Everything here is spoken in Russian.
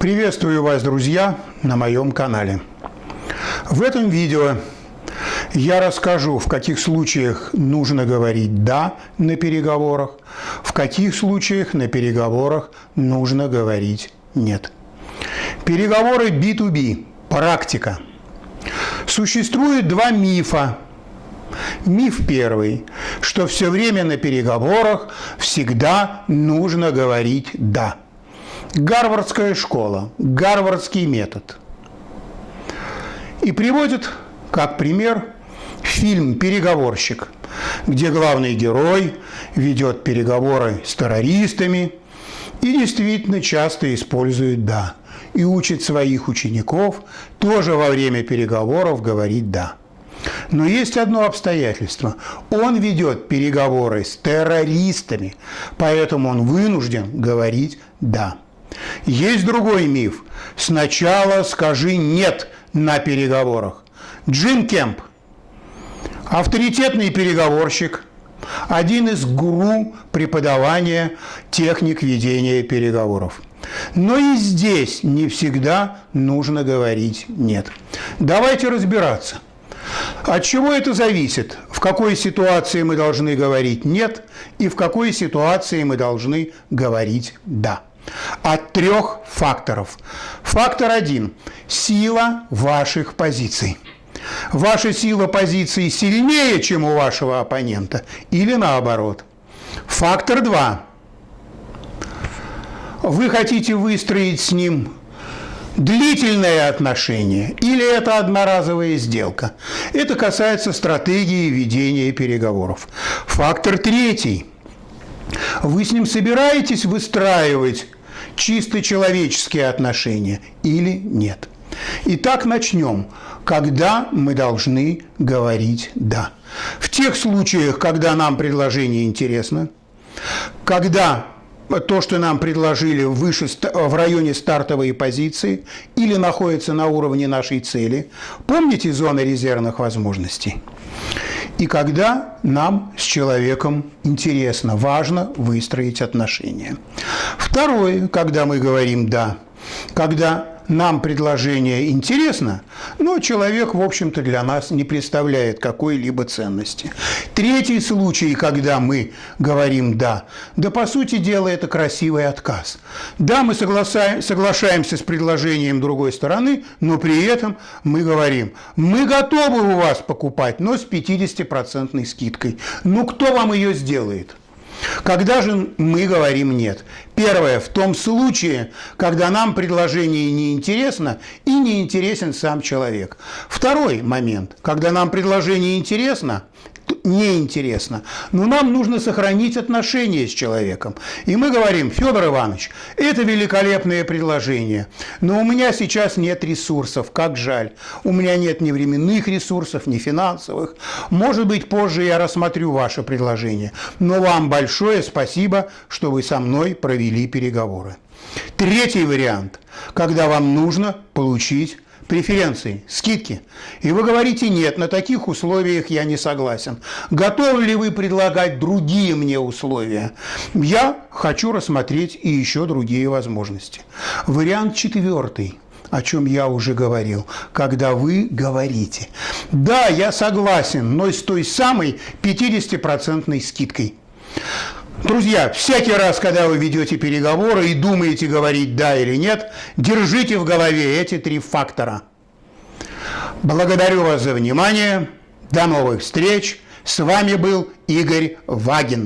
Приветствую вас, друзья, на моем канале. В этом видео я расскажу, в каких случаях нужно говорить «да» на переговорах, в каких случаях на переговорах нужно говорить «нет». Переговоры B2B – практика. Существует два мифа. Миф первый, что все время на переговорах всегда нужно говорить «да». Гарвардская школа, гарвардский метод. И приводит как пример фильм «Переговорщик», где главный герой ведет переговоры с террористами и действительно часто использует «да» и учит своих учеников тоже во время переговоров говорить «да». Но есть одно обстоятельство. Он ведет переговоры с террористами, поэтому он вынужден говорить «да». Есть другой миф. Сначала скажи «нет» на переговорах. Джим Кемп, авторитетный переговорщик, один из гуру преподавания техник ведения переговоров. Но и здесь не всегда нужно говорить «нет». Давайте разбираться. От чего это зависит? В какой ситуации мы должны говорить «нет» и в какой ситуации мы должны говорить «да» от трех факторов. Фактор один – сила ваших позиций. Ваша сила позиции сильнее, чем у вашего оппонента, или наоборот. Фактор два. Вы хотите выстроить с ним длительное отношение или это одноразовая сделка. Это касается стратегии ведения переговоров. Фактор третий. Вы с ним собираетесь выстраивать чисто человеческие отношения или нет. Итак, начнем. Когда мы должны говорить «да»? В тех случаях, когда нам предложение интересно, когда то, что нам предложили выше, в районе стартовой позиции или находится на уровне нашей цели. Помните зоны резервных возможностей? И когда нам с человеком интересно, важно выстроить отношения. Второе, когда мы говорим «да», когда нам предложение интересно, но человек, в общем-то, для нас не представляет какой-либо ценности. Третий случай, когда мы говорим «да», да, по сути дела, это красивый отказ. Да, мы соглашаемся с предложением другой стороны, но при этом мы говорим «мы готовы у вас покупать, но с 50% скидкой». Ну, кто вам ее сделает? Когда же мы говорим «нет»? Первое, в том случае, когда нам предложение не интересно и не интересен сам человек. Второй момент, когда нам предложение интересно, неинтересно, но нам нужно сохранить отношения с человеком. И мы говорим, Федор Иванович, это великолепное предложение, но у меня сейчас нет ресурсов, как жаль. У меня нет ни временных ресурсов, ни финансовых. Может быть, позже я рассмотрю ваше предложение. Но вам большое спасибо, что вы со мной провели переговоры. Третий вариант, когда вам нужно получить преференции, скидки. И вы говорите, нет, на таких условиях я не согласен. Готовы ли вы предлагать другие мне условия? Я хочу рассмотреть и еще другие возможности. Вариант четвертый о чем я уже говорил, когда вы говорите, да, я согласен, но с той самой 50% скидкой. Друзья, всякий раз, когда вы ведете переговоры и думаете говорить «да» или «нет», держите в голове эти три фактора. Благодарю вас за внимание. До новых встреч. С вами был Игорь Вагин.